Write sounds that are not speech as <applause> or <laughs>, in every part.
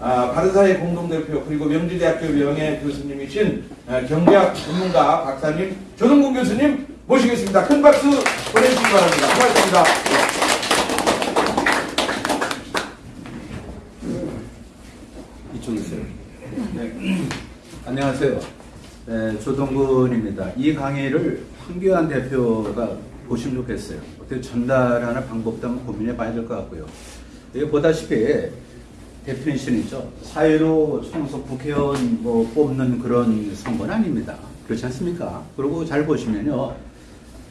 아, 바른사회 공동대표 그리고 명지대학교 명예 교수님이신 아, 경제학 전문가 박사님 조동근 교수님 모시겠습니다. 큰 박수 보내주시기 바랍니다. 고맙습니다. 이쪽에 있어요. 네. 안녕하세요. 네, 조동근입니다. 이 강의를 황교안 대표가 보시면 좋겠어요. 어떻게 전달하는 방법도 한번 고민해 봐야 될 것 같고요. 여기 보다시피 데피니션이죠. 사회로 총속 국회의원 뭐 뽑는 그런 선거는 아닙니다. 그렇지 않습니까? 그리고 잘 보시면요.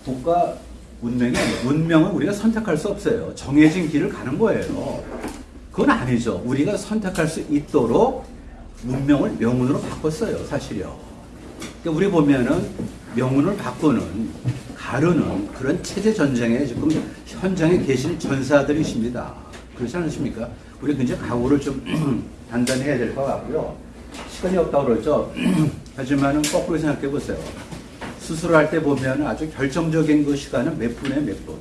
국가 운명이 운명은 우리가 선택할 수 없어요. 정해진 길을 가는 거예요. 그건 아니죠. 우리가 선택할 수 있도록 문명을 명운으로 바꿨어요, 사실요. 그러니까 우리 보면은 명운을 바꾸는, 가르는 그런 체제 전쟁에 지금 현장에 계신 전사들이십니다. 그렇지 않으십니까? 우리 굉장히 각오를 좀 <clears throat> 단단히 해야 될 것 같고요. 시간이 없다고 그러죠. <clears throat> 하지만은 거꾸로 생각해 보세요. 수술할 때 보면 아주 결정적인 그 시간은 몇 분에 몇 분.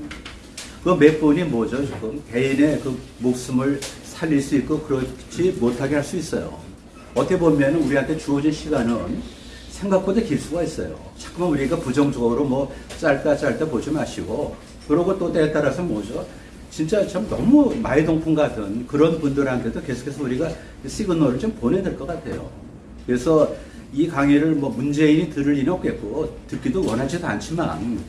그 몇 분이 뭐죠? 지금 개인의 그 목숨을 살릴 수 있고 그렇지 못하게 할 수 있어요. 어떻게 보면 우리한테 주어진 시간은 생각보다 길 수가 있어요. 자꾸만 우리가 부정적으로 뭐 짧다 짧다 보지 마시고 그러고 또 때에 따라서 뭐죠? 진짜 참 너무 마이동풍 같은 그런 분들한테도 계속해서 우리가 시그널을 좀 보내야 될 것 같아요. 그래서 이 강의를 뭐 문재인이 들을 리는 없겠고 듣기도 원하지도 않지만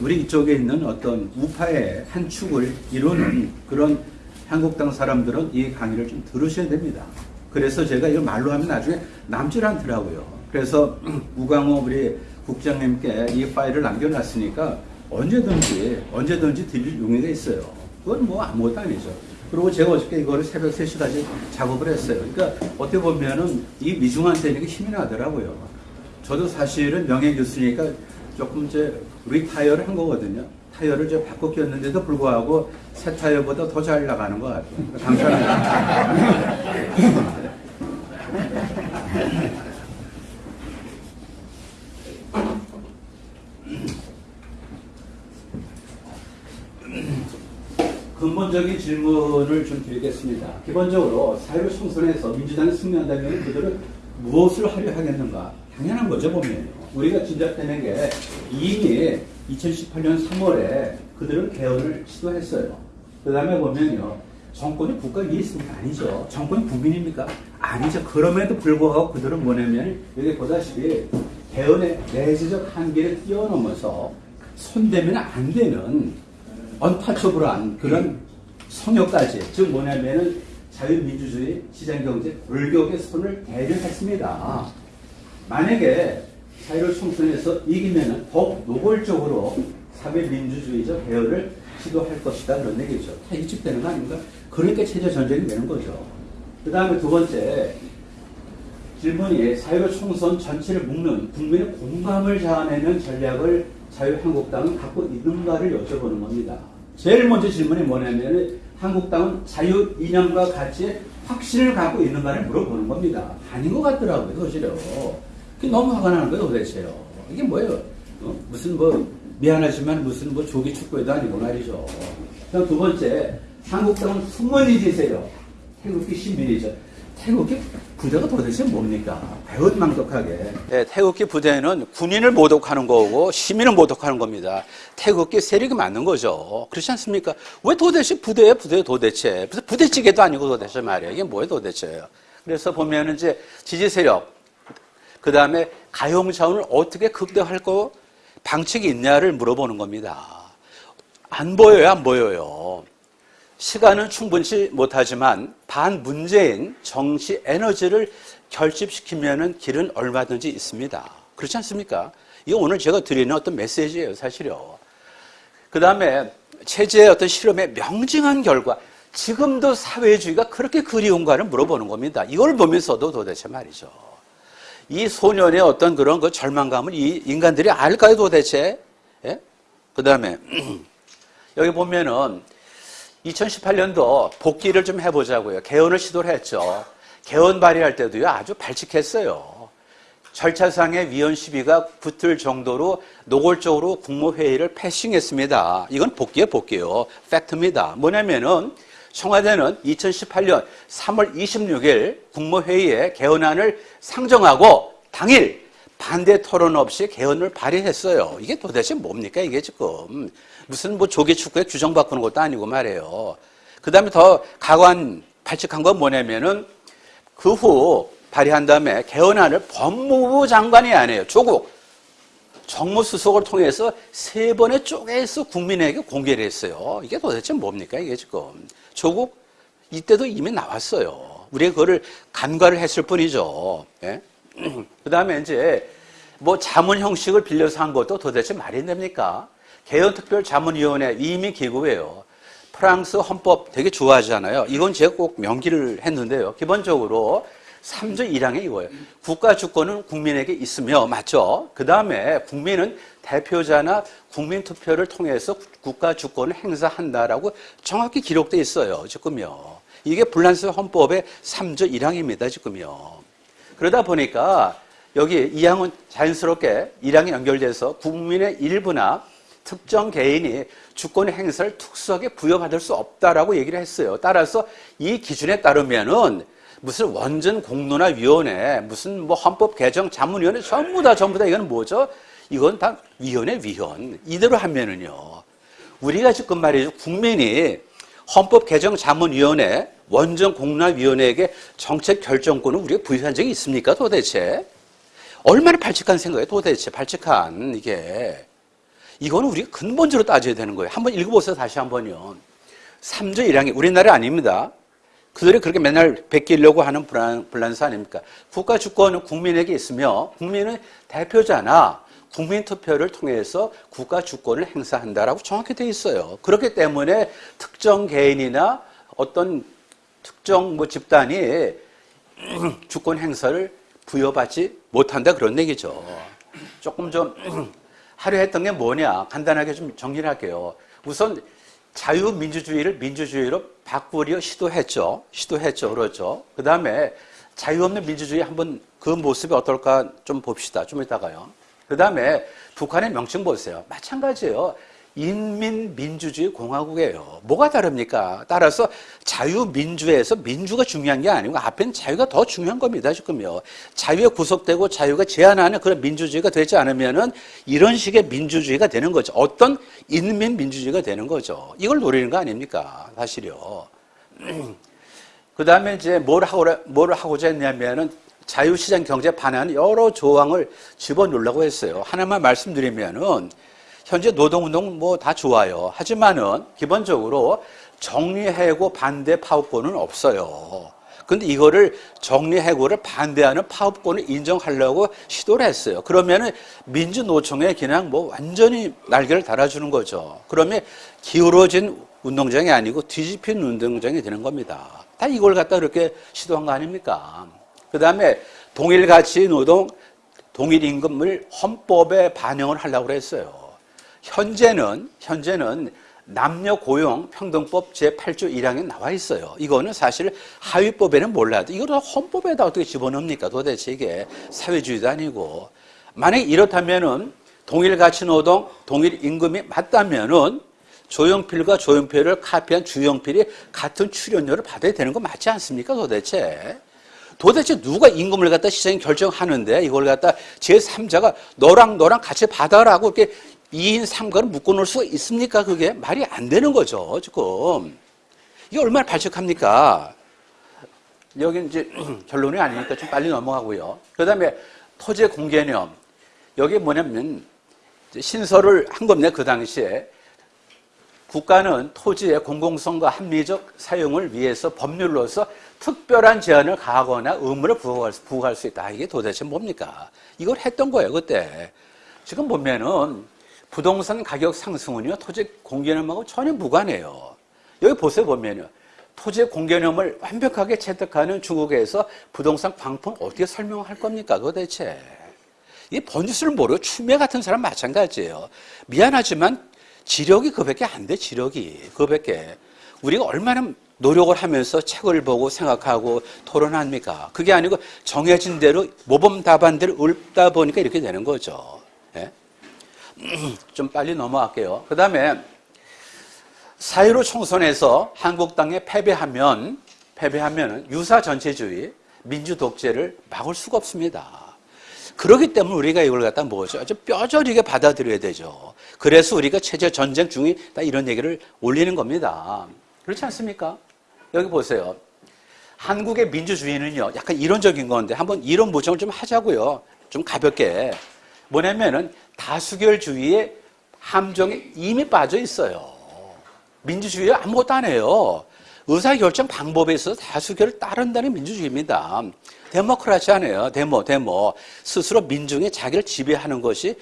우리 이쪽에 있는 어떤 우파의 한 축을 이루는 그런 한국당 사람들은 이 강의를 좀 들으셔야 됩니다. 그래서 제가 이걸 말로 하면 나중에 남질 않더라고요. 그래서 <clears throat> 우광호 우리 국장님께 이 파일을 남겨놨으니까 언제든지 언제든지 드릴 용의가 있어요. 그건 뭐 아무것도 아니죠. 그리고 제가 어저께 이거를 새벽 3시까지 작업을 했어요. 그러니까 어떻게 보면은 이 미중한 되니까 힘이 나더라고요. 저도 사실은 명예 교수니까 조금 이제 retire를 한 거거든요. 타이어를 이제 바꿔 끼웠는데도 불구하고 새 타이어보다 더 잘 나가는 것 같아요. 감사합니다. <laughs> 근본적인 질문을 좀 드리겠습니다. 기본적으로 사회를 총선에서 민주당이 승리한다면 그들은 무엇을 하려 하겠는가? 당연한 거죠, 보면. 우리가 짐작되는 게 이미 2018년 3월에 그들은 개헌을 시도했어요. 그 다음에 보면요. 정권이 국가 위에 있습니까? 아니죠. 정권이 국민입니까? 아니죠. 그럼에도 불구하고 그들은 뭐냐면 여기 보다시피 개헌의 내재적 한계를 뛰어넘어서 손대면 안 되는 언타처블한 그런 성역까지 즉 뭐냐면은 자유민주주의 시장경제 골격의 손을 대려했습니다. 만약에 사회를 총선에서 이기면은 더욱 노골적으로 사회민주주의적 개혁을 시도할 것이다 그런 얘기죠. 다 일집되는 거 아닌가? 그러니까 체제 전쟁이 되는 거죠. 그 다음에 두 번째 질문이 사회로 총선 전체를 묶는 국민의 공감을 자아내는 전략을 자유한국당은 갖고 있는가를 여쭤보는 겁니다. 제일 먼저 질문이 뭐냐면 한국당은 자유 이념과 가치에 확신을 갖고 있는가를 물어보는 겁니다. 아닌 것 같더라고요, 사실요. 그게 너무 화가 나는 거예요, 도대체요. 이게 뭐예요? 어? 무슨 뭐 미안하지만 무슨 뭐 조기 축구에도 아니고 말이죠. 두 번째, 한국당은 숨은 이지세요. 태극기 신민이죠. 태극기 부대가 도대체 뭡니까? 배은망덕하게. 네, 태극기 부대는 군인을 모독하는 거고 시민을 모독하는 겁니다. 태극기 세력이 맞는 거죠. 그렇지 않습니까? 왜 도대체 부대에 부대 도대체? 부대찌개도 아니고 도대체 말이에요. 이게 뭐예요 도대체요? 그래서 보면은 이제 지지 세력, 그 다음에 가용 자원을 어떻게 극대화할 거 방책이 있냐를 물어보는 겁니다. 안 보여요, 안 보여요. 시간은 충분치 못하지만 반문재인 정치 에너지를 결집시키면 길은 얼마든지 있습니다. 그렇지 않습니까? 이거 오늘 제가 드리는 어떤 메시지예요, 사실요. 그 다음에 체제의 어떤 실험의 명징한 결과, 지금도 사회주의가 그렇게 그리운가를 물어보는 겁니다. 이걸 보면서도 도대체 말이죠. 이 소년의 어떤 그런 그 절망감을 이 인간들이 알까요, 도대체? 예? 그 다음에, <clears throat> 여기 보면은 2018년도 복귀를 좀 해보자고요. 개헌을 시도를 했죠. 개헌 발의할 때도요, 아주 발칙했어요. 절차상의 위헌 시비가 붙을 정도로 노골적으로 국무회의를 패싱했습니다. 이건 복귀에 복귀요. 팩트입니다. 뭐냐면은 청와대는 2018년 3월 26일 국무회의에 개헌안을 상정하고 당일 반대 토론 없이 개헌을 발의했어요. 이게 도대체 뭡니까 이게 지금 무슨 뭐 조기 축구에 규정 바꾸는 것도 아니고 말이에요. 그 다음에 더 가관 발칙한 건 뭐냐면은 그 후 발의한 다음에 개헌안을 법무부 장관이 아니에요. 조국 정무수석을 통해서 세 번의 쪼개서 국민에게 공개를 했어요. 이게 도대체 뭡니까 이게 지금 조국 이때도 이미 나왔어요. 우리가 그거를 간과를 했을 뿐이죠. 예? <clears throat> 그 다음에 이제 뭐 자문 형식을 빌려서 한 것도 도대체 말이 됩니까? 개헌특별자문위원회 이미 기구예요. 프랑스 헌법 되게 좋아하잖아요. 이건 제가 꼭 명기를 했는데요. 기본적으로 3조 1항에 이거예요. 국가 주권은 국민에게 있으며, 맞죠? 그 다음에 국민은 대표자나 국민투표를 통해서 국가 주권을 행사한다라고 정확히 기록되어 있어요. 지금요. 이게 불란스 헌법의 3조 1항입니다. 지금요. 그러다 보니까 여기 이항은 자연스럽게 일항에 연결돼서 국민의 일부나 특정 개인이 주권 행사를 특수하게 부여받을 수 없다라고 얘기를 했어요. 따라서 이 기준에 따르면은 무슨 원전 공론화 위원회, 무슨 뭐 헌법 개정 자문위원회 전부 다 전부 다 이건 뭐죠? 이건 다 위원회 위원. 이대로 하면은요. 우리가 지금 말이죠. 국민이 헌법 개정 자문위원회, 원전 공론화 위원회에게 정책 결정권을 우리가 부여한 적이 있습니까? 도대체 얼마나 발칙한 생각이에요? 도대체 발칙한 이게 이거는 우리가 근본적으로 따져야 되는 거예요. 한번 읽어보세요. 다시 한번요. 3조 1항이 우리나라 아닙니다. 그들이 그렇게 맨날 베끼려고 하는 불안, 불란서 아닙니까? 국가 주권은 국민에게 있으며 국민은 대표자나 국민 투표를 통해서 국가 주권을 행사한다라고 정확히 되어 있어요. 그렇기 때문에 특정 개인이나 어떤 특정 뭐 집단이 <clears throat> 주권 행사를 부여받지 못한다 그런 얘기죠. 조금 좀 <clears throat> 하려 했던 게 뭐냐 간단하게 좀 정리를 할게요. 우선 자유민주주의를 민주주의로 바꾸려 시도했죠. 시도했죠. 그렇죠. 그 다음에 자유 없는 민주주의 한번 그 모습이 어떨까 좀 봅시다. 좀 이따가요. 그 다음에 북한의 명칭 보세요. 마찬가지예요. 인민민주주의 공화국이에요. 뭐가 다릅니까? 따라서 자유민주에서 민주가 중요한 게 아니고 앞에는 자유가 더 중요한 겁니다. 지금요. 자유에 구속되고 자유가 제한하는 그런 민주주의가 되지 않으면은 이런 식의 민주주의가 되는 거죠. 어떤 인민민주주의가 되는 거죠. 이걸 노리는 거 아닙니까? 사실요. 그 다음에 이제 뭘 하고, 뭘 하고자 했냐면은 자유시장 경제 반환 여러 조항을 집어넣으려고 했어요. 하나만 말씀드리면은 현재 노동운동 뭐 다 좋아요. 하지만은 기본적으로 정리해고 반대 파업권은 없어요. 근데 이거를 정리해고를 반대하는 파업권을 인정하려고 시도를 했어요. 그러면은 민주노총에 그냥 뭐 완전히 날개를 달아주는 거죠. 그러면 기울어진 운동장이 아니고 뒤집힌 운동장이 되는 겁니다. 다 이걸 갖다 그렇게 시도한 거 아닙니까? 그 다음에 동일가치 노동, 동일임금을 헌법에 반영을 하려고 했어요. 현재는, 현재는 남녀 고용 평등법 제8조 1항에 나와 있어요. 이거는 사실 하위법에는 몰라도 이거를 헌법에다 어떻게 집어넣습니까? 도대체 이게 사회주의도 아니고. 만약에 이렇다면은 동일 가치 노동, 동일 임금이 맞다면은 조용필과 조용필을 카피한 주영필이 같은 출연료를 받아야 되는 거 맞지 않습니까? 도대체. 도대체 누가 임금을 갖다 시장이 결정하는데 이걸 갖다 제3자가 너랑 너랑 같이 받아라고 이렇게 2인 3가를 묶어놓을 수가 있습니까? 그게 말이 안 되는 거죠, 지금. 이게 얼마나 발칙합니까? 여기 이제 <clears throat> 결론이 아니니까 좀 빨리 넘어가고요. 그 다음에 토지 공개념. 여기 뭐냐면 신설을 한 겁니다, 그 당시에. 국가는 토지의 공공성과 합리적 사용을 위해서 법률로서 특별한 제한을 가하거나 의무를 부과할, 수- 부과할 수 있다. 이게 도대체 뭡니까? 이걸 했던 거예요, 그때. 지금 보면은 부동산 가격 상승은요, 토지 공개념하고 전혀 무관해요. 여기 보세요, 보면요. 토지 공개념을 완벽하게 채택하는 중국에서 부동산 광풍 어떻게 설명할 겁니까, 도대체? 이 번지수를 모르고 추매 같은 사람 마찬가지예요. 미안하지만 지력이 그밖에 안 돼, 지력이. 그밖에. 우리가 얼마나 노력을 하면서 책을 보고 생각하고 토론합니까? 그게 아니고 정해진 대로 모범 답안대로 읊다 보니까 이렇게 되는 거죠. 예? <clears throat> 좀 빨리 넘어갈게요. 그 다음에 4.15 총선에서 한국당에 패배하면, 패배하면 유사 전체주의, 민주 독재를 막을 수가 없습니다. 그렇기 때문에 우리가 이걸 갖다 뭐죠? 아주 뼈저리게 받아들여야 되죠. 그래서 우리가 체제 전쟁 중이다 이런 얘기를 올리는 겁니다. 그렇지 않습니까? 여기 보세요. 한국의 민주주의는요, 약간 이론적인 건데 한번 이론 모정을 좀 하자고요. 좀 가볍게. 뭐냐면은 다수결주의의 함정에 이미 빠져 있어요. 민주주의 아무것도 안 해요. 의사결정 방법에 있어서 다수결을 따른다는 민주주의입니다. 데모크라시아네요. 데모, 데모. 스스로 민중이 자기를 지배하는 것이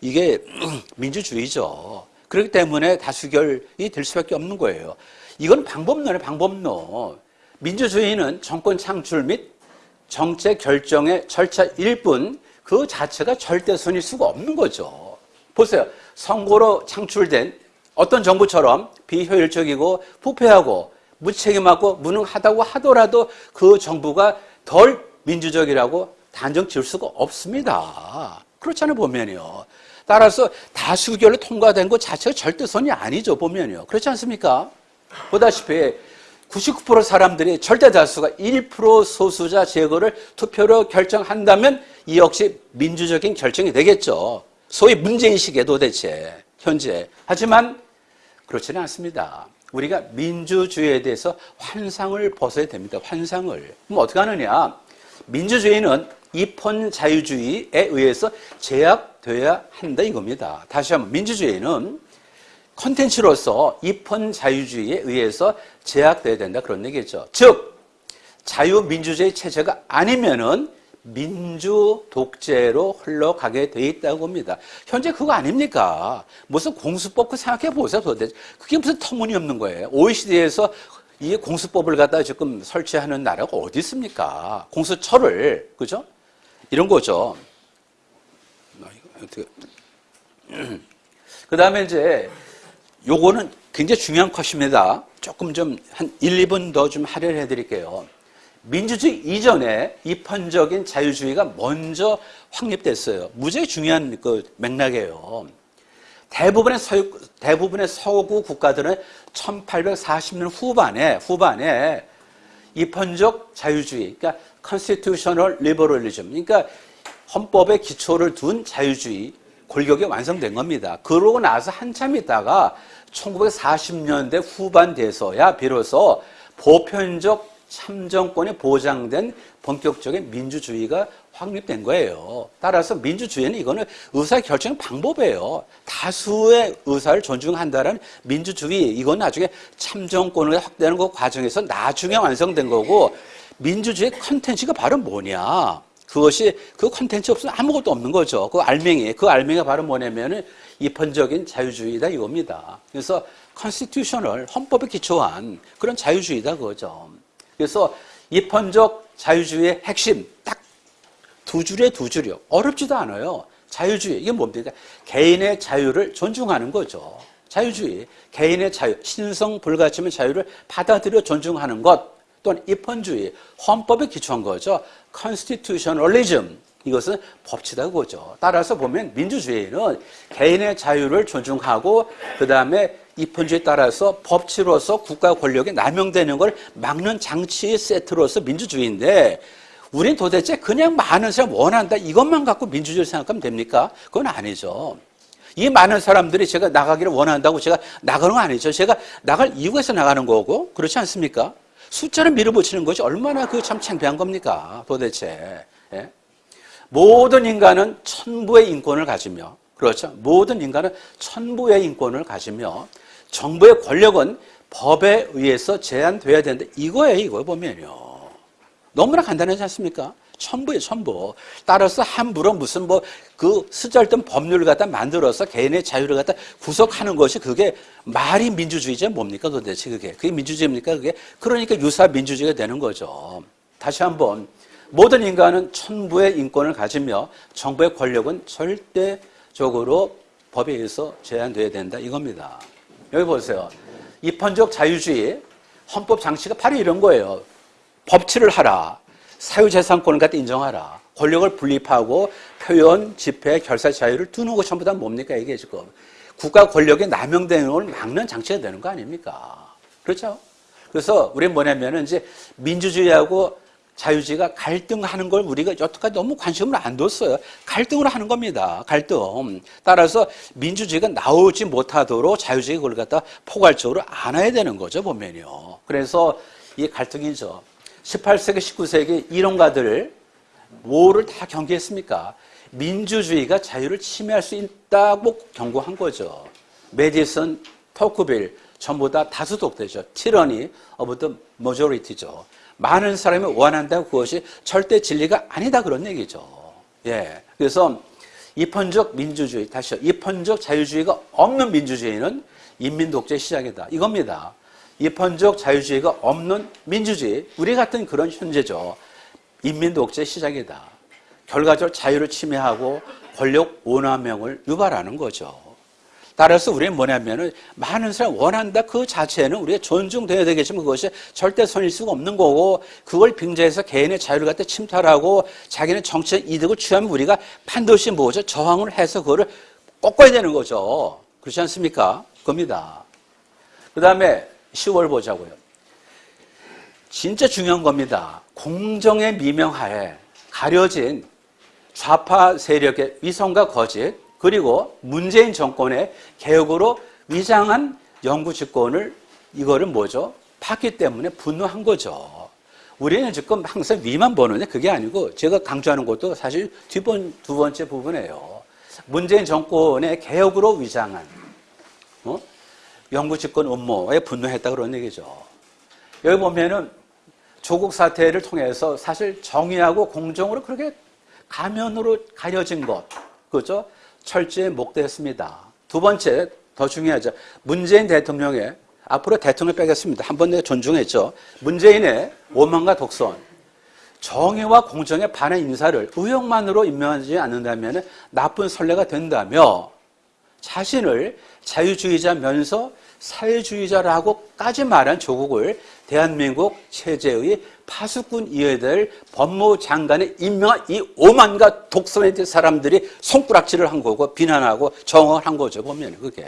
이게 <clears throat> 민주주의죠. 그렇기 때문에 다수결이 될 수밖에 없는 거예요. 이건 방법론이에요, 방법론. 민주주의는 정권 창출 및 정책 결정의 절차일 뿐 그 자체가 절대선일 수가 없는 거죠. 보세요. 선거로 창출된 어떤 정부처럼 비효율적이고 부패하고 무책임하고 무능하다고 하더라도 그 정부가 덜 민주적이라고 단정 지을 수가 없습니다. 그렇잖아요, 보면요. 따라서 다수결로 통과된 것 자체가 절대선이 아니죠, 보면요. 그렇지 않습니까? 보다시피 99% 사람들이 절대 다수가 1% 소수자 제거를 투표로 결정한다면 이 역시 민주적인 결정이 되겠죠. 소위 문제인식에 도대체 현재. 하지만 그렇지는 않습니다. 우리가 민주주의에 대해서 환상을 벗어야 됩니다. 환상을. 그럼 어떻게 하느냐? 민주주의는 입헌 자유주의에 의해서 제약돼야 한다 이겁니다. 다시 한번 민주주의는 컨텐츠로서 입헌 자유주의에 의해서 제약돼야 된다 그런 얘기죠. 즉 자유민주주의 체제가 아니면은 민주 독재로 흘러가게 돼 있다고 봅니다. 현재 그거 아닙니까? 무슨 공수법 그 생각해 보세요. 도대체 그게 무슨 터무니없는 거예요. OECD에서 이 공수법을 갖다 지금 설치하는 나라가 어디 있습니까? 공수처를 그죠? 이런 거죠. <clears throat> 그 다음에 이제 요거는 굉장히 중요한 컷입니다. 조금 좀 한 1, 2분 더 좀 할애해 드릴게요. 민주주의 이전에 입헌적인 자유주의가 먼저 확립됐어요. 무지하게 중요한 그 맥락이에요. 대부분의 서 대부분의 서구 국가들은 1840년 후반에 후반에 입헌적 자유주의, 그러니까 constitutional liberalism, 그러니까 헌법에 기초를 둔 자유주의 골격이 완성된 겁니다. 그러고 나서 한참 있다가 1940년대 후반 돼서야 비로소 보편적 참정권이 보장된 본격적인 민주주의가 확립된 거예요. 따라서 민주주의는 이거는 의사 결정 방법이에요. 다수의 의사를 존중한다는 민주주의 이건 나중에 참정권을 확대하는 그 과정에서 나중에 완성된 거고 민주주의 컨텐츠가 바로 뭐냐? 그것이 그 컨텐츠 없으면 아무것도 없는 거죠. 그 알맹이 그 알맹이가 바로 뭐냐면은 입헌적인 자유주의다 이겁니다. 그래서 Constitutional 헌법에 기초한 그런 자유주의다 그거죠. 그래서 입헌적 자유주의의 핵심 딱 두 줄에 두 줄이요. 어렵지도 않아요. 자유주의 이게 뭡니까? 개인의 자유를 존중하는 거죠. 자유주의 개인의 자유 신성 불가침의 자유를 받아들여 존중하는 것 또는 입헌주의 헌법에 기초한 거죠. Constitutionalism 이것은 법치다 그거죠. 따라서 보면 민주주의는 개인의 자유를 존중하고 그 다음에 입헌주의에 따라서 법치로서 국가 권력이 남용되는 걸 막는 장치 세트로서 민주주의인데 우린 도대체 그냥 많은 사람 원한다 이것만 갖고 민주주의를 생각하면 됩니까? 그건 아니죠. 이 많은 사람들이 제가 나가기를 원한다고 제가 나가는 건 아니죠. 제가 나갈 이유가 있어 나가는 거고 그렇지 않습니까? 숫자를 밀어붙이는 것이 얼마나 그 참 창피한 겁니까? 도대체. 예? 모든 인간은 천부의 인권을 가지며 그렇죠. 모든 인간은 천부의 인권을 가지며 정부의 권력은 법에 의해서 제한돼야 된다. 이거예요, 이거 보면요. 너무나 간단하지 않습니까? 천부예요, 천부. 따라서 함부로 무슨 뭐 그 쓰잘데없는 법률을 갖다 만들어서 개인의 자유를 갖다 구속하는 것이 그게 말이 민주주의지 뭡니까 도대체 그게. 그게 민주주의입니까 그게. 그러니까 유사 민주주의가 되는 거죠. 다시 한번 모든 인간은 천부의 인권을 가지며 정부의 권력은 절대적으로 법에 의해서 제한돼야 된다 이겁니다. 여기 보세요. 입헌적 자유주의 헌법 장치가 바로 이런 거예요. 법치를 하라. 사유재산권을 갖다 인정하라. 권력을 분립하고 표현, 집회, 결사 자유를 두는 것 전부 다 뭡니까 이게 지금. 국가 권력의 남용되는 걸 막는 장치가 되는 거 아닙니까? 그렇죠? 그래서 우리는 뭐냐면은 이제 민주주의하고 자유주의가 갈등하는 걸 우리가 여태까지 너무 관심을 안 뒀어요. 갈등을 하는 겁니다. 갈등. 따라서 민주주의가 나오지 못하도록 자유주의가 그걸 갖다 포괄적으로 안아야 되는 거죠, 보면요. 그래서 이 갈등이죠. 18세기, 19세기 이론가들 뭐를 다 경계했습니까? 민주주의가 자유를 침해할 수 있다고 경고한 거죠. 매디슨, 토크빌 전부 다 다수 독재죠. tyranny of the majority죠. 많은 사람이 원한다고 그것이 절대 진리가 아니다 그런 얘기죠. 예. 그래서 입헌적 민주주의, 다시요. 입헌적 자유주의가 없는 민주주의는 인민 독재 시작이다. 이겁니다. 입헌적 자유주의가 없는 민주주의, 우리 같은 그런 현재죠. 인민 독재 시작이다. 결과적으로 자유를 침해하고 권력 오남용을 유발하는 거죠. 따라서 우리는 뭐냐면은 많은 사람 원한다 그 자체는 우리가 존중돼야 되겠지만 그것이 절대 선일 수가 없는 거고 그걸 빙자해서 개인의 자유를 갖다 침탈하고 자기는 정치적 이득을 취하면 우리가 반드시 뭐죠 저항을 해서 그거를 꺾어야 되는 거죠. 그렇지 않습니까? 겁니다. 그 다음에 10월 보자고요. 진짜 중요한 겁니다. 공정의 미명하에 가려진 좌파 세력의 위선과 거짓 그리고 문재인 정권의 개혁으로 위장한 영구 집권을 이거를 뭐죠? 팠기 때문에 분노한 거죠. 우리는 지금 항상 위만 보는데 그게 아니고 제가 강조하는 것도 사실 뒷번, 두 번째 부분이에요. 문재인 정권의 개혁으로 위장한 어? 영구 집권 음모에 분노했다 그런 얘기죠. 여기 보면은 조국 사태를 통해서 사실 정의하고 공정으로 그렇게 가면으로 가려진 것, 그죠? 철저히 목도했습니다. 두 번째, 더 중요하죠. 문재인 대통령의, 앞으로 대통령 빼겠습니다. 한 번 내가 존중했죠. 문재인의 오만과 독선. 정의와 공정에 반한 인사를 의욕만으로 임명하지 않는다면 나쁜 선례가 된다며 자신을 자유주의자면서 사회주의자라고까지 말한 조국을 대한민국 체제의 파수꾼이어야 될 법무장관에 임명한 이 오만과 독선의 사람들이 손가락질을 한 거고 비난하고 정언을 한 거죠 보면 그게.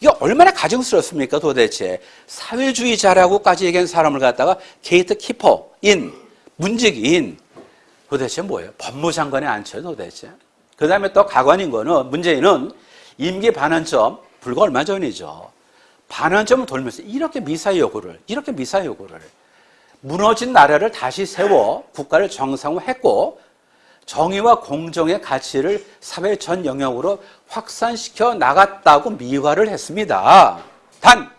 이게 얼마나 가증스럽습니까 도대체? 사회주의자라고까지 얘기한 사람을 갖다가 gatekeeper인 문지기인 도대체 뭐예요? 법무장관에 앉혀요 도대체? 그 다음에 또 가관인 거는 문재인은 임기 반환점 불과 얼마 전이죠 반환점을 돌면서 이렇게 미사 요구를 이렇게 미사 요구를 무너진 나라를 다시 세워 국가를 정상화했고 정의와 공정의 가치를 사회 전 영역으로 확산시켜 나갔다고 미화를 했습니다. 단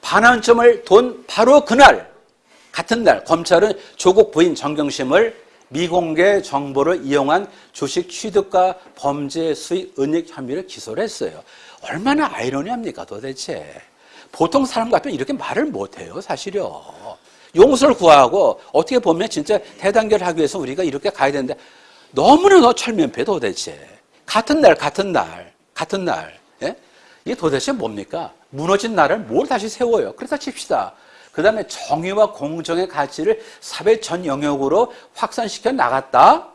반환점을 돈 바로 그날 같은 날 검찰은 조국 부인 정경심을 미공개 정보를 이용한 주식 취득과 범죄 수익 은닉 혐의를 기소를 했어요. 얼마나 아이러니합니까 도대체. 보통 사람 같으면 이렇게 말을 못해요 사실요. 용서를 구하고 어떻게 보면 진짜 대단결 하기 위해서 우리가 이렇게 가야 되는데 너무나 철면패 도대체. 같은 날 같은 날 같은 날 예? 이게 도대체 뭡니까? 무너진 나라를 뭘 다시 세워요. 그렇다 칩시다. 그 다음에 정의와 공정의 가치를 사회 전 영역으로 확산시켜 나갔다.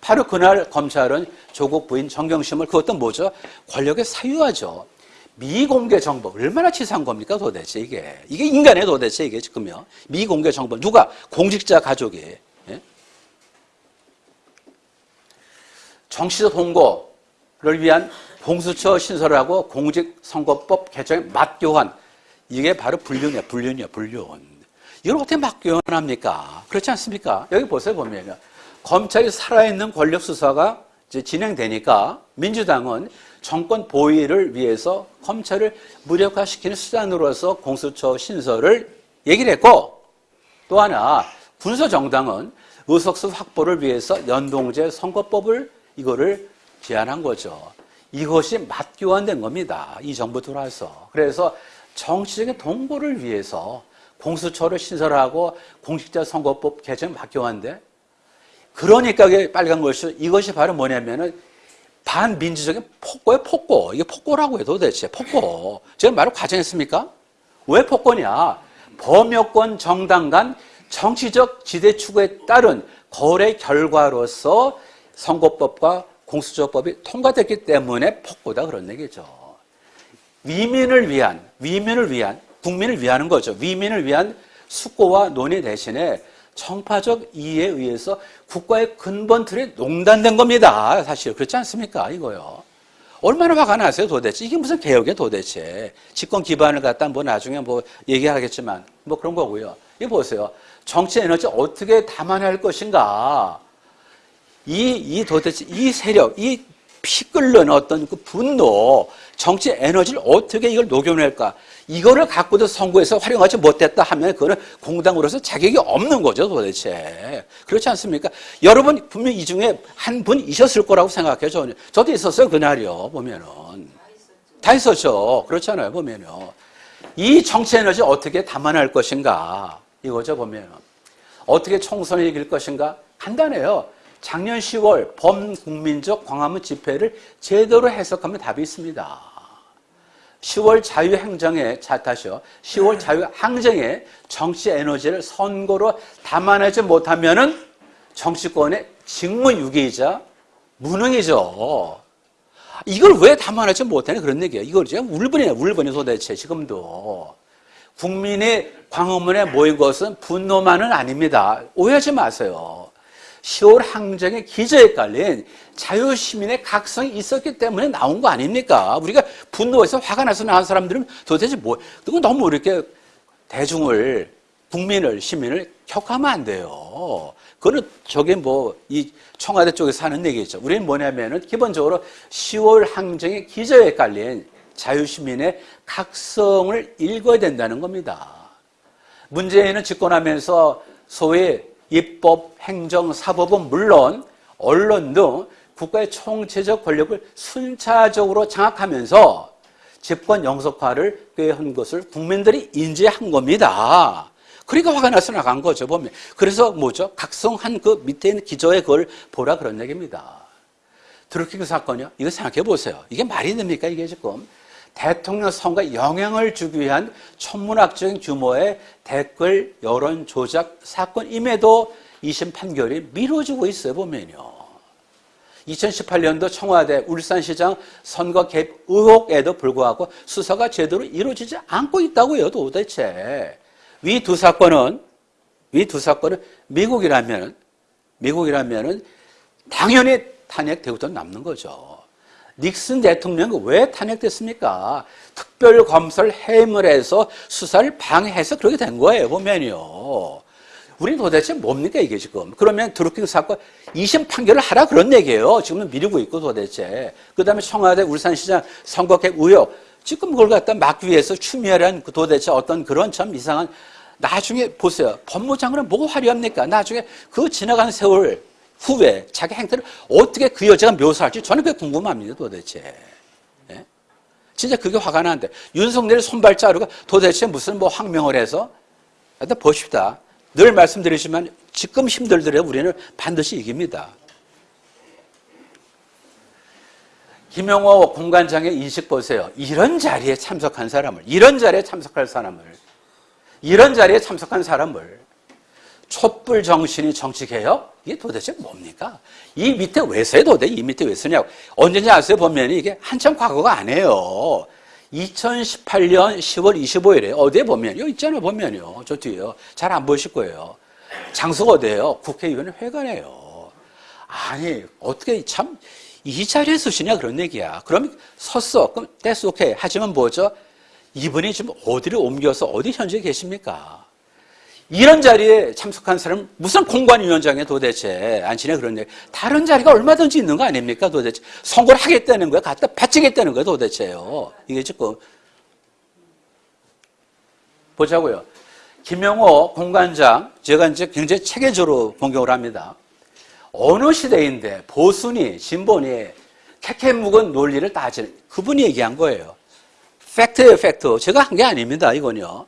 바로 그날 검찰은 조국 부인 정경심을 그것도 뭐죠? 권력의 사유화죠. 미공개 정보 얼마나 치사한 겁니까 도대체 이게 이게 인간의 도대체 이게 지금요 미공개 정보 누가 공직자 가족이 예? 정치적 홍보를 위한 공수처 신설하고 공직선거법 개정에 맞교환 이게 바로 불륜이야 불륜이야 불륜 이걸 어떻게 맞교환합니까 그렇지 않습니까 여기 보세요 보면 검찰이 살아있는 권력 수사가 이제 진행되니까 민주당은 정권 보위를 위해서 검찰을 무력화시키는 수단으로서 공수처 신설을 얘기를 했고 또 하나 군소정당은 의석수 확보를 위해서 연동제 선거법을 이거를 제안한 거죠. 이것이 맞교환된 겁니다. 이 정부 들어와서. 그래서 정치적인 동보를 위해서 공수처를 신설하고 공직자 선거법 개정 맞교환돼 그러니까 이게 빨간 것이 이것이 바로 뭐냐면은 반민주적인 폭거예요, 폭거. 이게 폭거라고 해요, 도대체. 폭거. 제가 말을 과장했습니까? 왜 폭거냐? 범여권 정당 간 정치적 지대 추구에 따른 거래 결과로서 선거법과 공수처법이 통과됐기 때문에 폭보다 그런 얘기죠. 위민을 위한, 위민을 위한, 국민을 위하는 거죠. 위민을 위한 숙고와 논의 대신에 정파적 이해에 의해서 국가의 근본 틀이 농단된 겁니다. 사실 그렇지 않습니까? 이거요. 얼마나 화가 나세요, 도대체? 이게 무슨 개혁이야, 도대체? 집권 기반을 갖다 뭐 나중에 뭐 얘기하겠지만 뭐 그런 거고요. 이거 보세요. 정치 에너지 어떻게 담아낼 것인가? 이, 이 도대체 이 세력, 이 피 끓는 어떤 그 분노, 정치 에너지를 어떻게 이걸 녹여낼까? 이거를 갖고도 선거에서 활용하지 못했다 하면 그거는 공당으로서 자격이 없는 거죠, 도대체. 그렇지 않습니까? 여러분 분명 이 중에 한분 있었을 거라고 생각해요, 저는. 저도 있었어요, 그날이요, 보면은. 다 있었죠. 그렇잖아요, 보면요. 이 정치 에너지 어떻게 담아낼 것인가? 이거죠, 보면. 어떻게 총선을 이길 것인가? 간단해요. 작년 10월 범국민적 광화문 집회를 제대로 해석하면 답이 있습니다. 10월 자유행정에, 자, 다시요. 10월 자유항쟁에 정치 에너지를 선거로 담아내지 못하면은 정치권의 직무유기이자 무능이죠. 이걸 왜 담아내지 못하냐 그런 얘기예요. 이걸 지금 울분이에요. 울분이 도대체 지금도. 국민의 광화문에 모인 것은 분노만은 아닙니다. 오해하지 마세요. 10월 항쟁의 기저에 깔린 자유시민의 각성이 있었기 때문에 나온 거 아닙니까? 우리가 분노해서 화가 나서 나온 사람들은 도대체 뭐, 그거 너무 이렇게 대중을, 국민을, 시민을 격하면 안 돼요. 그거는 저게 뭐, 이 청와대 쪽에서 하는 얘기죠. 우리는 뭐냐면은 기본적으로 10월 항쟁의 기저에 깔린 자유시민의 각성을 읽어야 된다는 겁니다. 문재인은 집권하면서 소위 입법, 행정, 사법은 물론 언론 등 국가의 총체적 권력을 순차적으로 장악하면서 집권 영속화를 꾀한 것을 국민들이 인지한 겁니다. 그러니까 화가 나서 나간 거죠, 보면. 그래서 뭐죠? 각성한 그 밑에 있는 기저의 그걸 보라 그런 얘기입니다. 드루킹 사건이요? 이거 생각해 보세요. 이게 말이 됩니까, 이게 지금? 대통령 선거에 영향을 주기 위한 천문학적인 규모의 댓글 여론 조작 사건임에도 2심 판결이 미뤄지고 있어요, 보면요. 2018년도 청와대 울산시장 선거 개입 의혹에도 불구하고 수사가 제대로 이루어지지 않고 있다고요, 도대체. 위 두 사건은, 위 두 사건은 미국이라면, 미국이라면은 당연히 탄핵되고도 남는 거죠. 닉슨 대통령이 왜 탄핵됐습니까? 특별검사를 해임을 해서 수사를 방해해서 그렇게 된 거예요, 보면요. 우리 도대체 뭡니까, 이게 지금? 그러면 드루킹 사건 2심 판결을 하라 그런 얘기예요. 지금은 미루고 있고 도대체. 그 다음에 청와대 울산시장 선거객 의혹. 지금 그걸 갖다 막기 위해서 추미애란 그 도대체 어떤 그런 참 이상한 나중에 보세요. 법무장관은 뭐가 화려합니까? 나중에 그 지나간 세월 후에 자기 행태를 어떻게 그 여자가 묘사할지 저는 그게 궁금합니다, 도대체. 예? 진짜 그게 화가 나는데 윤석열 손발 자루가 도대체 무슨 뭐 항명을 해서 일단 보십시다. 늘 말씀드리지만 지금 힘들더라도 우리는 반드시 이깁니다. 김영호 공관장의 인식 보세요. 이런 자리에 참석한 사람을, 이런 자리에 참석할 사람을, 이런 자리에 참석한 사람을 촛불 정신이 정치 개혁? 이게 도대체 뭡니까? 이 밑에 왜 써요, 도대체? 이 밑에 왜 쓰냐고. 언제인지 아세요? 보면 이게 한참 과거가 아니에요. 2018년 10월 25일에 어디에 보면, 여기 있잖아요, 보면요. 저 뒤에요. 잘 안 보이실 거예요. 장소가 어디예요? 국회의원 회관이에요. 아니, 어떻게 참, 이 자리에 쓰시냐, 그런 얘기야. 그럼 섰어. 그럼 that's. 하지만 뭐죠? 이분이 지금 어디를 옮겨서 어디 현재 계십니까? 이런 자리에 참석한 사람은 무슨 공관위원장에 도대체 안치네 그런 얘기. 다른 자리가 얼마든지 있는 거 아닙니까 도대체. 선거를 하겠다는 거야. 갖다 바치겠다는 거야 도대체요. 이게 지금. 보자고요. 김영호 공관장, 제가 이제 굉장히 체계적으로 공격을 합니다. 어느 시대인데 보수니, 진보니, 케케묵은 논리를 따지는, 그분이 얘기한 거예요. fact예요, fact. 제가 한 게 아닙니다, 이건요.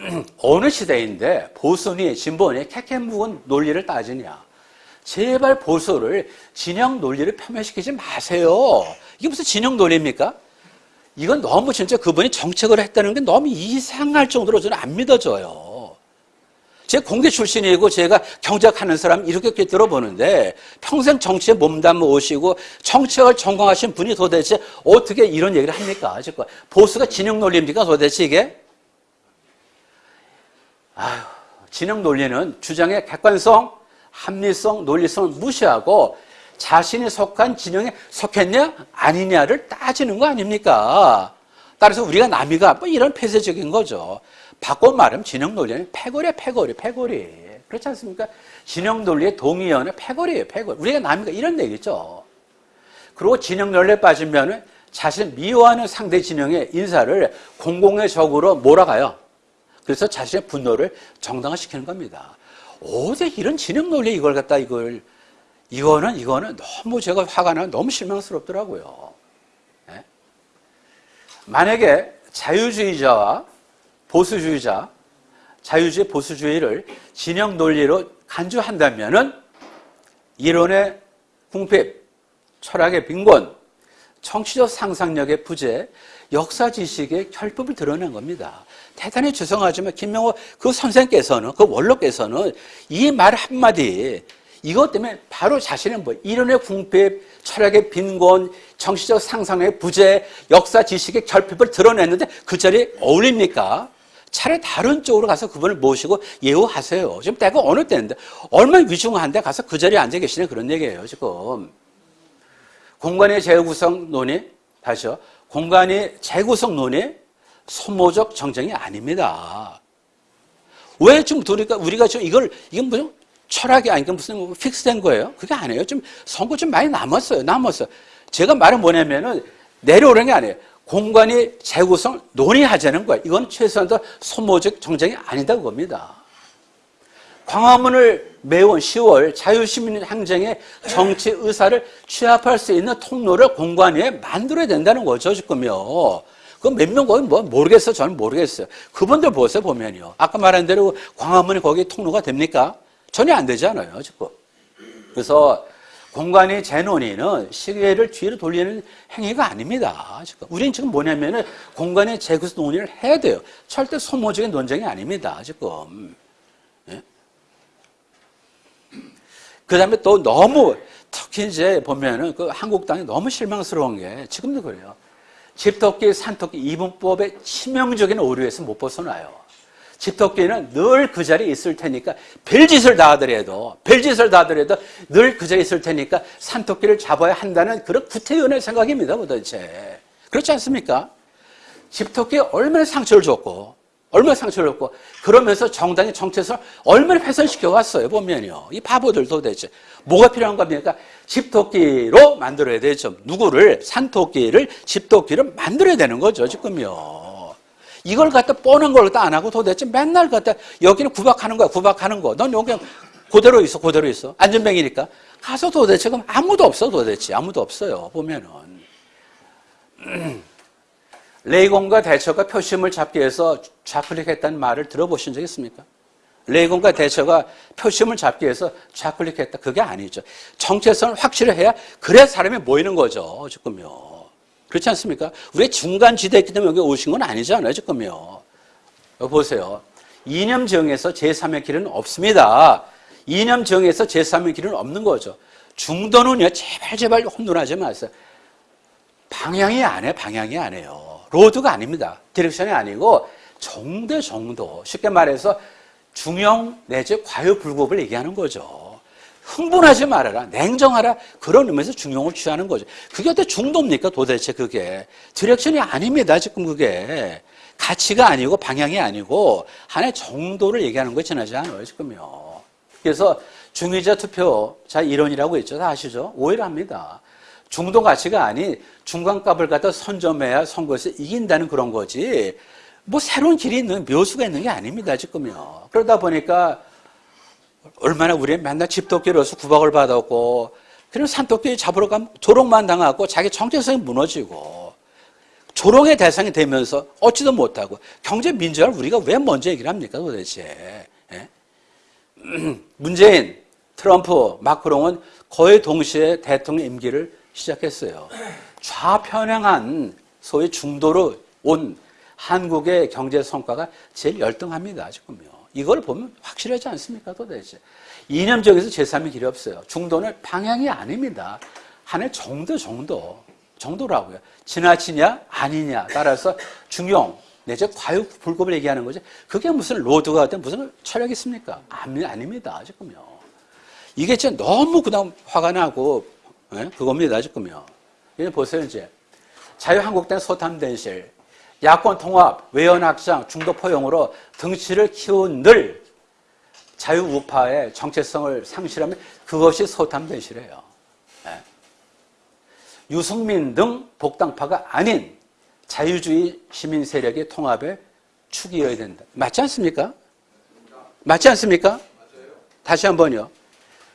<clears throat> 어느 시대인데 보수니 진보니 케케묵은 논리를 따지냐. 제발 보수를 진영 논리를 폄훼시키지 마세요. 이게 무슨 진영 논리입니까? 이건 너무 진짜 그분이 정책을 했다는 게 너무 이상할 정도로 저는 안 믿어져요. 제 공대 출신이고 제가 경제학하는 사람 이렇게 들어보는데 평생 정치에 몸담아 오시고 정책을 전공하신 분이 도대체 어떻게 이런 얘기를 합니까? 보수가 진영 논리입니까? 도대체 이게? 아휴, 진영 논리는 주장의 객관성, 합리성, 논리성을 무시하고 자신이 속한 진영에 속했냐 아니냐를 따지는 거 아닙니까? 따라서 우리가 남이가 뭐 이런 폐쇄적인 거죠. 바꿔 말하면 진영 논리는 패거리야 패거리 패거리 그렇지 않습니까? 진영 논리의 동의어는 패거리예요 패거리 우리가 남이가 이런 얘기죠. 그리고 진영 논리에 빠지면 자신을 미워하는 상대 진영의 인사를 공공의 적으로 몰아가요. 그래서 자신의 분노를 정당화시키는 겁니다. 어제 이런 진영 논리 이걸 갖다 이걸 이거는 이거는 너무 제가 화가 나 너무 실망스럽더라고요. 예? 만약에 자유주의자와 보수주의자, 자유주의 보수주의를 진영 논리로 간주한다면은 이론의 궁핍, 철학의 빈곤, 정치적 상상력의 부재, 역사 지식의 결핍을 드러낸 겁니다. 대단히 죄송하지만 김명호 그 선생께서는 그 원로께서는 이 말 한마디 이것 때문에 바로 자신은 뭐 이론의 궁핍, 철학의 빈곤, 정치적 상상의 부재, 역사 지식의 결핍을 드러냈는데 그 자리에 어울립니까? 차라리 다른 쪽으로 가서 그분을 모시고 예우하세요. 지금 때가 어느 때인데 얼마나 위중한데 가서 그 자리에 앉아 계시네 그런 얘기예요 지금. 공간의 재구성 논의 다시요. 공간의 재구성 논의 소모적 정쟁이 아닙니다. 왜좀 우리가 우리가 좀 이걸 이건 무슨 철학이 아니까 무슨 뭐 픽스된 거예요? 그게 아니에요. 좀 선거 좀 많이 남았어요. 남았어. 제가 말은 뭐냐면은 내려오는 게 아니에요. 공간이 재구성 논의하자는 거예요. 이건 최소한도 소모적 정쟁이 아니다고 봅니다. 광화문을 매운 10월 자유시민 항쟁의 정치 의사를 취합할 수 있는 통로를 공간에 만들어야 된다는 거죠, 지금요. 그몇명 거기 뭐 모르겠어요. 저는 모르겠어요. 그분들 보세요, 보면요. 아까 말한 대로 광화문이 거기 통로가 됩니까? 전혀 안 되잖아요, 지금. 그래서 공간의 재논의는 시계를 뒤로 돌리는 행위가 아닙니다. 지금. 우리는 지금 뭐냐면은 공간의 재구성 논의를 해야 돼요. 절대 소모적인 논쟁이 아닙니다, 지금. 그 다음에 또 너무 특히 이제 보면은 그 한국당이 너무 실망스러운 게 지금도 그래요. 집토끼, 산토끼 이분법의 치명적인 오류에서 못 벗어나요. 집토끼는 늘 그 자리에 있을 테니까 별짓을 다 하더라도 별짓을 다 하더라도 늘 그 자리에 있을 테니까 산토끼를 잡아야 한다는 그런 구태연의 생각입니다 도대체 그렇지 않습니까? 집토끼에 얼마나 상처를 줬고 얼마나 상처를 줬고 그러면서 정당의 정체성을 얼마나 훼손시켜 왔어요 보면요. 이 바보들 도대체 뭐가 필요한 겁니까? 집토끼로 만들어야 되죠. 누구를? 산토끼를 집토끼로 만들어야 되는 거죠 지금요. 이걸 갖다 뻔한 걸 갖다 안 하고 도대체 맨날 갖다 여기는 구박하는 거야 구박하는 거넌 여기 그대로 있어 그대로 있어. 안전뱅이니까. 가서 도대체 그럼 아무도 없어 도대체. 아무도 없어요 보면은 레이건과 대처가 표심을 잡기 위해서 좌클릭했다는 말을 들어보신 적 있습니까? 레이건과 대처가 표심을 잡기 위해서 좌클릭했다. 그게 아니죠. 정체성을 확실히 해야 그래야 사람이 모이는 거죠. 지금요. 그렇지 않습니까? 우리 중간 지대에 있기 때문에 여기 오신 건 아니잖아요. 지금요. 여기 보세요. 이념 전에서 제3의 길은 없습니다. 이념 전에서 제3의 길은 없는 거죠. 중도는요. 제발 제발 혼돈하지 마세요. 방향이 아니에요. 방향이 아니에요. road가 아닙니다. direction이 아니고 정대 정도. 쉽게 말해서 중용 내지 과유불급을 얘기하는 거죠. 흥분하지 말아라. 냉정하라. 그런 의미에서 중용을 취하는 거죠. 그게 어떻게 중도입니까? 도대체 그게. direction이 아닙니다. 지금 그게. 가치가 아니고 방향이 아니고 하나의 정도를 얘기하는 거에 지나지 않아요. 지금요. 그래서 중위자 투표자 이론이라고 있죠. 다 아시죠? 오해를 합니다. 중도 가치가 아닌 중간값을 갖다 선점해야 선거에서 이긴다는 그런 거지. 뭐 새로운 길이 있는 묘수가 있는 게 아닙니다. 지금요. 그러다 보니까 얼마나 우리 맨날 집토끼로서 구박을 받았고 그럼 산토끼 잡으러 가면 조롱만 당하고 자기 정체성이 무너지고 조롱의 대상이 되면서 얻지도 못하고 경제 민주화를 우리가 왜 먼저 얘기를 합니까 도대체 예? <clears throat> 문재인, 트럼프, 마크롱은 거의 동시에 대통령 임기를 시작했어요. 좌편향한 소위 중도로 온 한국의 경제 성과가 제일 열등합니다. 지금요. 이걸 보면 확실하지 않습니까, 도대체? 이념적에서 제3의 길이 없어요. 중도는 방향이 아닙니다. 하나의 정도, 정도. 정도라고요. 지나치냐, 아니냐. 따라서 중용, 내지 과육 불급을 얘기하는 거죠. 그게 무슨 로드가 든 무슨 철학이 있습니까? 아니, 아닙니다, 지금요. 이게 진짜 너무 그다음 화가 나고, 예? 그겁니다, 지금요. 이제 보세요, 이제. 자유한국당 소탐대실, 야권 통합, 외연 확장, 중도 포용으로 등치를 키운 늘 자유우파의 정체성을 상실하면 그것이 소탐대실이에요. 예. 유승민 등 복당파가 아닌 자유주의 시민 세력의 통합의 축이어야 된다. 맞지 않습니까? 맞지 않습니까? 다시 한 번요.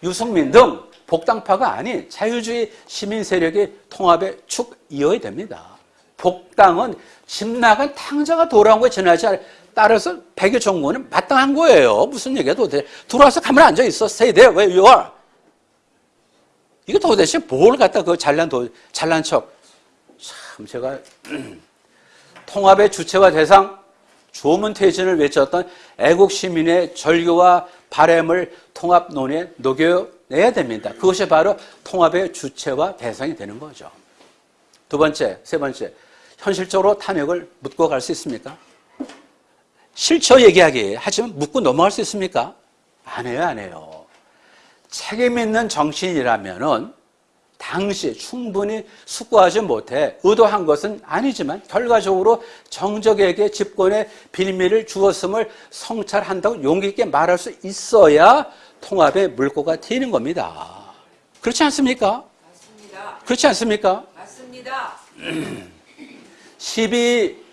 유승민 등 복당파가 아닌 자유주의 시민 세력의 통합의 축이어야 됩니다. 복당은 집 나간 탕자가 돌아온 거에 지나지 않아. 따라서 백여 정부는 마땅한 거예요. 무슨 얘기야 도대체. 들어와서 가만 앉아 있어. Stay. 이거 도대체 뭘 갖다 그 잘난 도, 잘난 척. 참 제가 <clears throat> 통합의 주체와 대상 조문퇴진을 외쳤던 애국 시민의 절규와 바램을 통합론에 녹여 내야 됩니다. 그것이 바로 통합의 주체와 대상이 되는 거죠. 두 번째, 세 번째, 현실적으로 탐욕을 묻고 갈 수 있습니까? 실처 얘기하기 하지만 묻고 넘어갈 수 있습니까? 안 해요, 안 해요. 책임 있는 정치인이라면은 당시 충분히 숙고하지 못해 의도한 것은 아니지만 결과적으로 정적에게 집권의 빌미를 주었음을 성찰한다고 용기 있게 말할 수 있어야 통합의 물꼬가 트이는 겁니다. 그렇지 않습니까? 맞습니다. 그렇지 않습니까? 맞습니다. <clears throat> 시비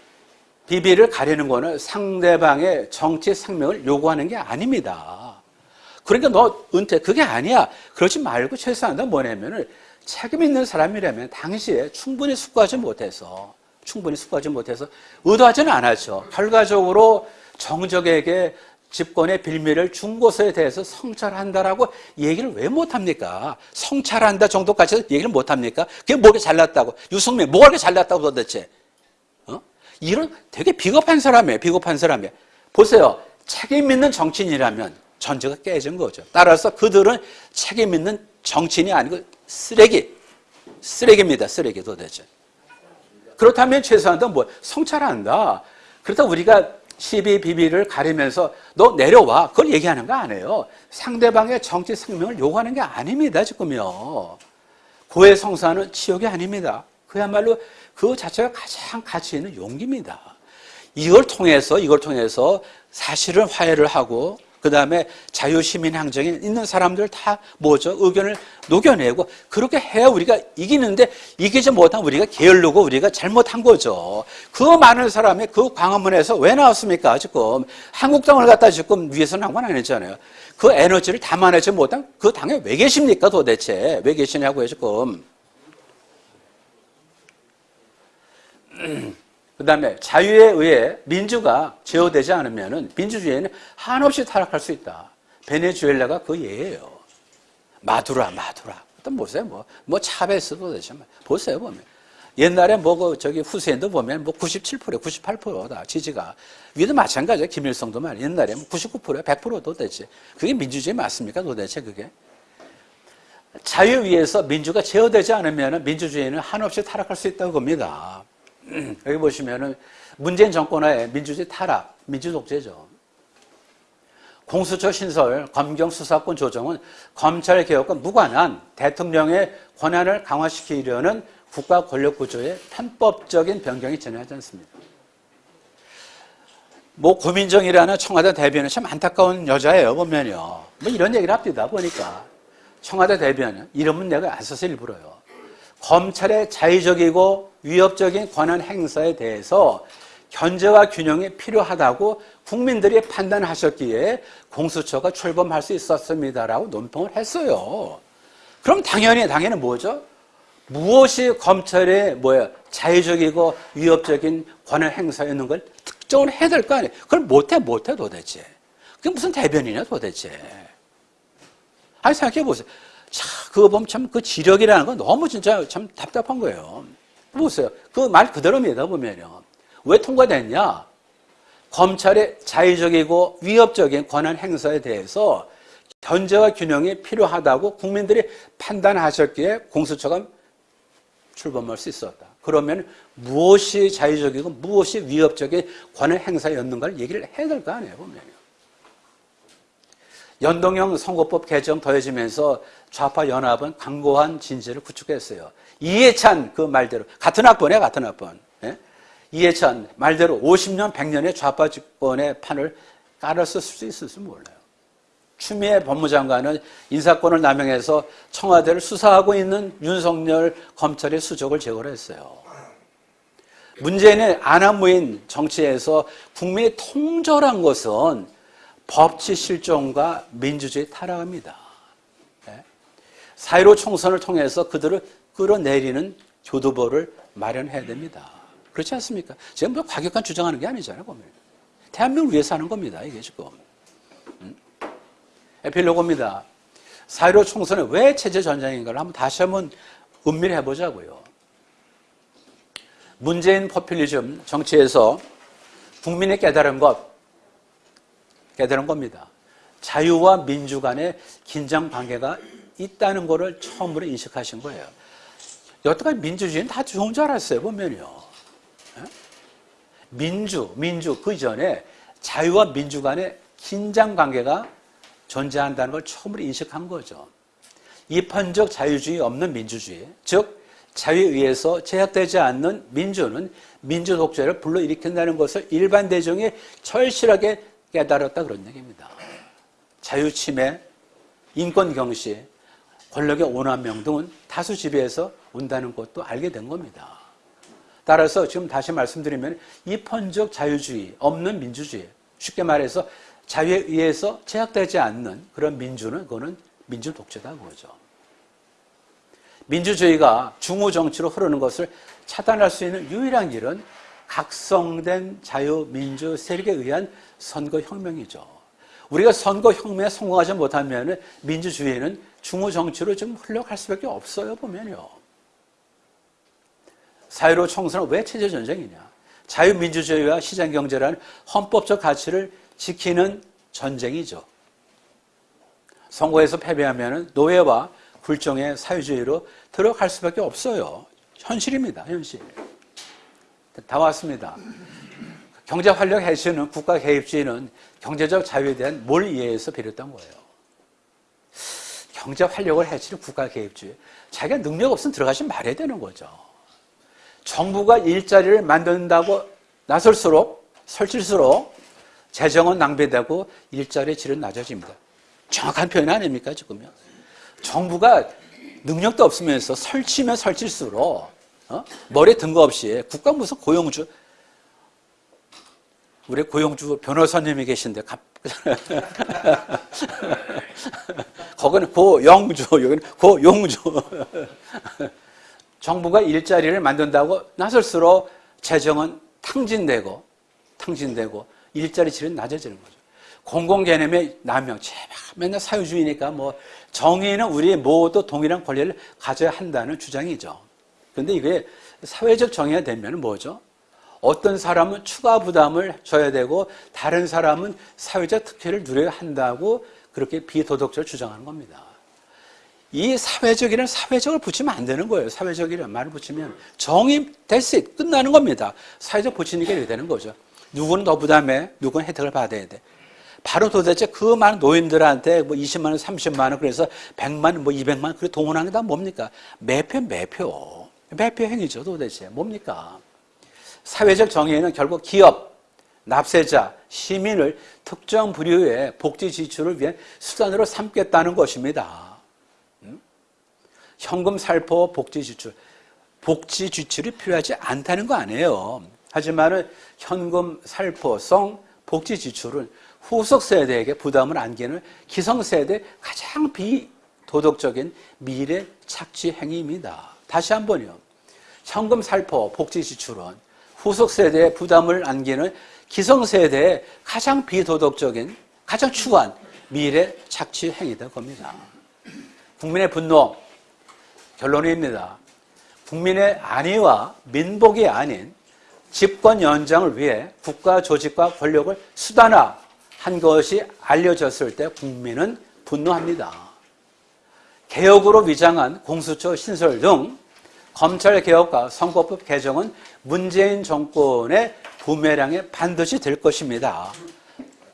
비비를 가리는 거는 상대방의 정치 생명을 요구하는 게 아닙니다. 그러니까 너 은퇴 그게 아니야. 그러지 말고 최소한 너 뭐냐면은 책임 있는 사람이라면 당시에 충분히 숙고하지 못해서 충분히 숙고하지 못해서 의도하지는 않았죠. 결과적으로 정적에게 집권의 빌미를 준 것에 대해서 성찰한다라고 얘기를 왜 못합니까? 성찰한다 정도까지 얘기를 못합니까? 그게 뭐가 잘났다고? 유승민, 뭐가 그렇게 잘났다고 도대체? 어? 이런 되게 비겁한 사람이에요. 비겁한 사람이에요. 보세요. 책임 있는 정치인이라면 전제가 깨진 거죠. 따라서 그들은 책임 있는 정치인이 아니고 쓰레기. 쓰레기입니다. 쓰레기 도대체. 그렇다면 최소한도 뭐 성찰한다. 그렇다 우리가 시비 비비를 가리면서 너 내려와. 그걸 얘기하는 거 아니에요. 상대방의 정치 생명을 요구하는 게 아닙니다. 지금요. 고해 성사는 치욕이 아닙니다. 그야말로 그 자체가 가장 가치 있는 용기입니다. 이걸 통해서 이걸 통해서 사실은 화해를 하고 그 다음에 자유시민 항쟁에 있는 사람들 다 뭐죠? 의견을 녹여내고 그렇게 해야 우리가 이기는데 이기지 못한 우리가 게을르고 우리가 잘못한 거죠. 그 많은 사람이 그 광화문에서 왜 나왔습니까? 지금 한국당을 갖다 지금 위해서 나온 건 아니잖아요. 그 에너지를 담아내지 못한 그 당에 왜 계십니까 도대체? 왜 계시냐고요 지금. <clears throat> 그 다음에 자유에 의해 민주가 제어되지 않으면 민주주의는 한없이 타락할 수 있다. 베네수엘라가 그 예예요. 마두라, 마두라. 또 보세요, 뭐, 뭐 차베스도 되죠. 보세요, 보면. 옛날에 뭐, 그, 저기 후세인도 보면 뭐 97%, 98%다, 지지가. 위도 마찬가지야, 김일성도 말. 옛날에 뭐 99%, 100%도 되지. 그게 민주주의 맞습니까, 도대체 그게? 자유 위에서 민주가 제어되지 않으면 민주주의는 한없이 타락할 수 있다고 봅니다. <clears throat> 여기 보시면은 문재인 정권의 민주주의 타락, 민주독재죠. 공수처 신설, 검경 수사권 조정은 검찰 개혁과 무관한 대통령의 권한을 강화시키려는 국가 권력 구조의 편법적인 변경이 전하지 않습니다. 뭐 고민정이라는 청와대 대변인 참 안타까운 여자예요 보면요. 뭐 이런 얘기를 합니다 보니까 청와대 대변인 이름은 내가 안 써서 일부러요. 검찰의 자의적이고 위협적인 권한 행사에 대해서 견제와 균형이 필요하다고 국민들이 판단하셨기에 공수처가 출범할 수 있었습니다라고 논평을 했어요. 그럼 당연히 당연히 뭐죠? 무엇이 검찰의 뭐야 자의적이고 위협적인 권한 행사였는 걸 특정을 해야 될 거 아니에요. 그걸 못해 못해 도대체. 그게 무슨 대변이냐 도대체. 아니 생각해 보세요. 자, 그거 보면 참 그 지력이라는 건 너무 진짜 참 답답한 거예요. 보세요. 그 말 그대로입니다, 보면요. 왜 통과됐냐? 검찰의 자의적이고 위협적인 권한 행사에 대해서 견제와 균형이 필요하다고 국민들이 판단하셨기에 공수처가 출범할 수 있었다. 그러면 무엇이 자의적이고 무엇이 위협적인 권한 행사였는가를 얘기를 해야 될 거 아니에요, 보면요. 연동형 선거법 개정 더해지면서 좌파 연합은 강고한 진지를 구축했어요. 이해찬 그 말대로 같은 학번에 같은 학번. 예? 이해찬 말대로 50년 100년의 좌파 집권의 판을 깔았을 수 있을지 몰라요. 추미애 법무장관은 인사권을 남용해서 청와대를 수사하고 있는 윤석열 검찰의 수적을 제거를 했어요. 문재인의 안하무인 정치에서 국민이 통절한 것은 법치 실종과 민주주의 타락입니다. 예? 사회로 총선을 통해서 그들을 끌어내리는 교두보를 마련해야 됩니다. 그렇지 않습니까? 지금 뭐 과격한 주장하는 게 아니잖아요, 보면. 대한민국을 위해서 하는 겁니다, 이게 지금. 음? 에필로그입니다. 사회로 총선은 왜 체제 전쟁인가를 한번 다시 한번 음미를 해보자고요. 문재인 포퓰리즘 정치에서 국민의 깨달은 것, 깨달은 겁니다. 자유와 민주 간의 긴장 관계가 있다는 것을 처음으로 인식하신 거예요. 여태까지 민주주의는 다 좋은 줄 알았어요, 보면요. 예? 민주, 민주, 그 전에 자유와 민주 간의 긴장 관계가 존재한다는 걸 처음으로 인식한 거죠. 이판적 자유주의 없는 민주주의, 즉 자유에 의해서 제약되지 않는 민주는 민주 독재를 불러일으킨다는 것을 일반 대중이 절실하게 깨달았다 그런 얘기입니다. 자유 침해, 인권 경시, 권력의 오남용 등은 다수 지배에서 온다는 것도 알게 된 겁니다. 따라서 지금 다시 말씀드리면 이펀적 자유주의 없는 민주주의, 쉽게 말해서 자유에 의해서 제약되지 않는 그런 민주는 그거는 민주 독재다 그거죠. 민주주의가 중우 정치로 흐르는 것을 차단할 수 있는 유일한 길은 각성된 자유민주 세력에 의한 선거혁명이죠. 우리가 선거혁명에 성공하지 못하면 민주주의는 중우 정치로 좀 흘러갈 수밖에 없어요, 보면요. 사회로 총선은 왜 체제 전쟁이냐? 자유민주주의와 시장경제라는 헌법적 가치를 지키는 전쟁이죠. 선거에서 패배하면 노예와 굴종의 사회주의로 들어갈 수밖에 없어요. 현실입니다, 현실. 다 왔습니다. 경제 활력 해시는 국가 개입주의는 경제적 자유에 대한 몰 이해에서 비롯한 거예요. 경제 활력을 해치는 국가 개입주의. 자기가 능력 없으면 들어가지 말아야 되는 거죠. 정부가 일자리를 만든다고 나설수록 설칠수록 재정은 낭비되고 일자리의 질은 낮아집니다. 정확한 표현 아닙니까 지금요? 정부가 능력도 없으면서 설치면 설칠수록 어? 머리에 든 거 없이 국가 무슨 고용주 우리 고용주 변호사님이 계신데 갑... <laughs> 거기는 고영주 여기는 고용주 정부가 일자리를 만든다고 나설수록 재정은 탕진되고 탕진되고 일자리 질은 낮아지는 거죠. 공공 개념의 남용 제발 맨날 사유주의니까 뭐 정의는 우리 모두 동일한 권리를 가져야 한다는 주장이죠. 그런데 이게 사회적 정의가 되면 뭐죠? 어떤 사람은 추가 부담을 져야 되고 다른 사람은 사회적 특혜를 누려야 한다고 그렇게 비도덕적으로 주장하는 겁니다. 이 사회적이라는 사회적을 붙이면 안 되는 거예요. 사회적이라는 말을 붙이면 정의 됐어 끝나는 겁니다. 사회적 붙이니까 이렇게 되는 거죠. 누구는 더 부담해, 누구는 혜택을 받아야 돼. 바로 도대체 그 많은 노인들한테 뭐 20만 원, 30만 원, 그래서 100만 원, 뭐 200만 원, 그래 동원한 게다 뭡니까? 매표, 매표. 매표 행위죠, 도대체. 뭡니까? 사회적 정의는 결국 기업, 납세자, 시민을 특정 부류의 복지 지출을 위한 수단으로 삼겠다는 것입니다. 음? 현금 살포 복지 지출. 복지 지출이 필요하지 않다는 거 아니에요. 하지만 현금 살포성 복지 지출은 후속 세대에게 부담을 안기는 기성세대 가장 비도덕적인 미래 착취 행위입니다. 다시 한 번요. 현금 살포 복지 지출은 후속 세대에 부담을 안기는 기성세대의 가장 비도덕적인 가장 추한 미래 착취 행위다 겁니다. 국민의 분노 결론입니다. 국민의 안위와 민복이 아닌 집권 연장을 위해 국가 조직과 권력을 수단화한 것이 알려졌을 때 국민은 분노합니다. 개혁으로 위장한 공수처 신설 등 검찰 개혁과 선거법 개정은 문재인 정권의 부메랑에 반드시 될 것입니다.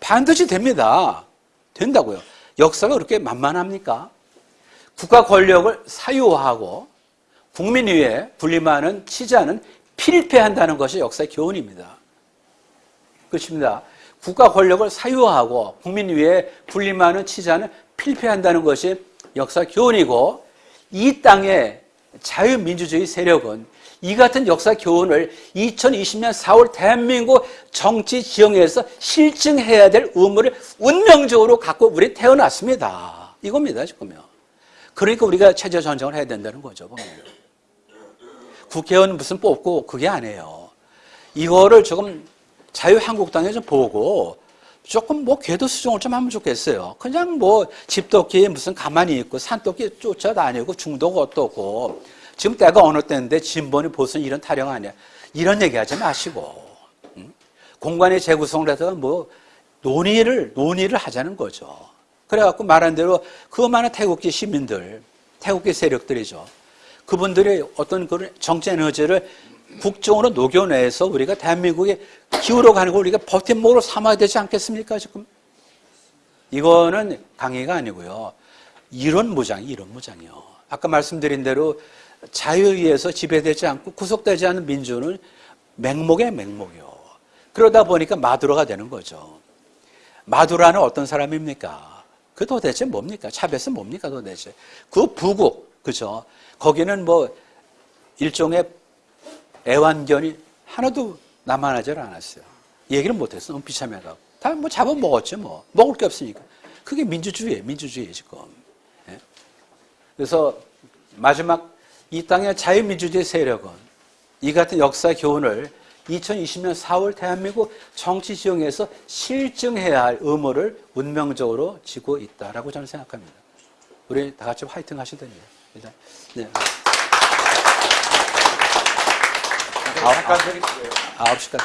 반드시 됩니다. 된다고요. 역사가 그렇게 만만합니까? 국가 권력을 사유화하고 국민 위에 군림하는 치자는 필패한다는 것이 역사의 교훈입니다. 그렇습니다. 국가 권력을 사유화하고 국민 위에 군림하는 치자는 필패한다는 것이 역사 교훈이고 이 땅의 자유민주주의 세력은 이 같은 역사 교훈을 2020년 4월 대한민국 정치 지형에서 실증해야 될 의무를 운명적으로 갖고 우리 태어났습니다. 이겁니다, 지금요. 그러니까 우리가 체제 전쟁을 해야 된다는 거죠, 보면. 국회의원 무슨 뽑고 그게 아니에요. 이거를 조금 자유한국당에 좀 보고 조금 뭐 궤도 수정을 좀 하면 좋겠어요. 그냥 뭐 집토끼 무슨 가만히 있고 산토끼 쫓아다니고 중도가 어떻고 지금 때가 어느 때인데 진본이 보선 이런 타령 아니야. 이런 얘기하지 마시고 응? 공간의 재구성을 해서 뭐 논의를 논의를 하자는 거죠. 그래갖고 말한 대로 그 많은 태국계 시민들, 태국계 세력들이죠. 그분들이 어떤 그런 정치 에너지를 국정으로 녹여내서 우리가 대한민국에 기울어 가는 걸 우리가 버팀목으로 삼아야 되지 않겠습니까, 지금? 이거는 강의가 아니고요. 이런 무장, 이런 무장이요. 아까 말씀드린 대로 자유에 의해서 지배되지 않고 구속되지 않는 민주는 맹목의 맹목이요. 그러다 보니까 마두로가 되는 거죠. 마두라는 어떤 사람입니까? 그 도대체 뭡니까? 차베스 뭡니까 도대체? 그 부국, 그죠? 거기는 뭐 일종의 애완견이 하나도 남아나질 않았어요. 얘기를 못했어. 너무 비참해가고. 다 뭐 잡아먹었죠, 뭐. 먹을 게 없으니까. 그게 민주주의예요, 민주주의, 지금. 예? 그래서 마지막 이 땅의 자유민주주의 세력은 이 같은 역사 교훈을 2020년 4월 대한민국 정치 지형에서 실증해야 할 의무를 운명적으로 지고 있다라고 저는 생각합니다. 우리 다 같이 화이팅 하셔야 됩니다. 일단, 네. 잠깐 드릴게요. 아홉 시까지.